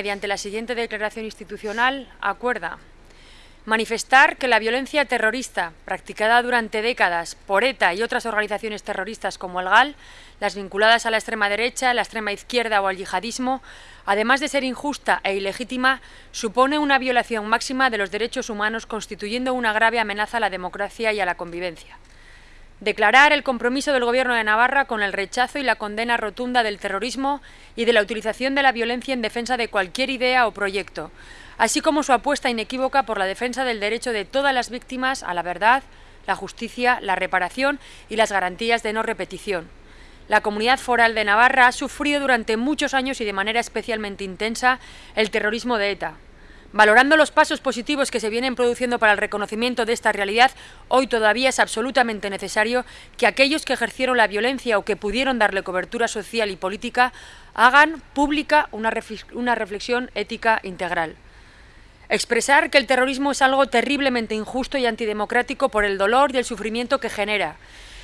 mediante la siguiente declaración institucional, acuerda manifestar que la violencia terrorista practicada durante décadas por ETA y otras organizaciones terroristas como el GAL, las vinculadas a la extrema derecha, la extrema izquierda o al yihadismo, además de ser injusta e ilegítima, supone una violación máxima de los derechos humanos constituyendo una grave amenaza a la democracia y a la convivencia. Declarar el compromiso del Gobierno de Navarra con el rechazo y la condena rotunda del terrorismo y de la utilización de la violencia en defensa de cualquier idea o proyecto, así como su apuesta inequívoca por la defensa del derecho de todas las víctimas a la verdad, la justicia, la reparación y las garantías de no repetición. La comunidad foral de Navarra ha sufrido durante muchos años y de manera especialmente intensa el terrorismo de ETA. Valorando los pasos positivos que se vienen produciendo para el reconocimiento de esta realidad, hoy todavía es absolutamente necesario que aquellos que ejercieron la violencia o que pudieron darle cobertura social y política hagan pública una, reflexión ética integral. Expresar que el terrorismo es algo terriblemente injusto y antidemocrático por el dolor y el sufrimiento que genera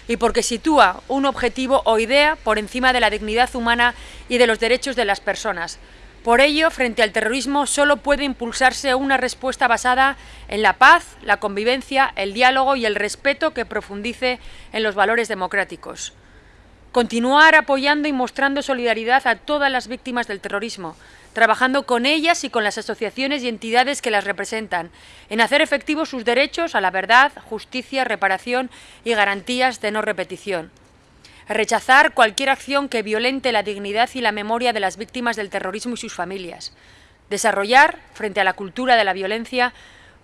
y porque sitúa un objetivo o idea por encima de la dignidad humana y de los derechos de las personas, por ello, frente al terrorismo solo puede impulsarse una respuesta basada en la paz, la convivencia, el diálogo y el respeto que profundice en los valores democráticos. Continuar apoyando y mostrando solidaridad a todas las víctimas del terrorismo, trabajando con ellas y con las asociaciones y entidades que las representan, en hacer efectivos sus derechos a la verdad, justicia, reparación y garantías de no repetición rechazar cualquier acción que violente la dignidad y la memoria de las víctimas del terrorismo y sus familias, desarrollar, frente a la cultura de la violencia,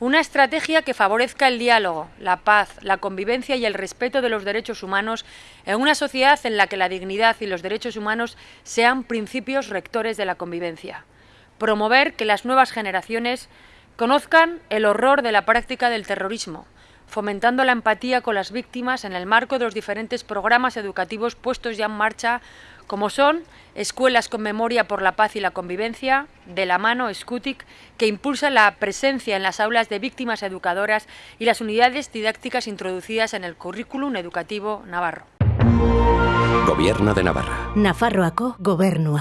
una estrategia que favorezca el diálogo, la paz, la convivencia y el respeto de los derechos humanos en una sociedad en la que la dignidad y los derechos humanos sean principios rectores de la convivencia. Promover que las nuevas generaciones conozcan el horror de la práctica del terrorismo, fomentando la empatía con las víctimas en el marco de los diferentes programas educativos puestos ya en marcha, como son Escuelas con Memoria por la Paz y la Convivencia, de la mano SCUTIC, que impulsa la presencia en las aulas de víctimas educadoras y las unidades didácticas introducidas en el currículum educativo navarro. Gobierno de Navarra. Nafarroako gobernua.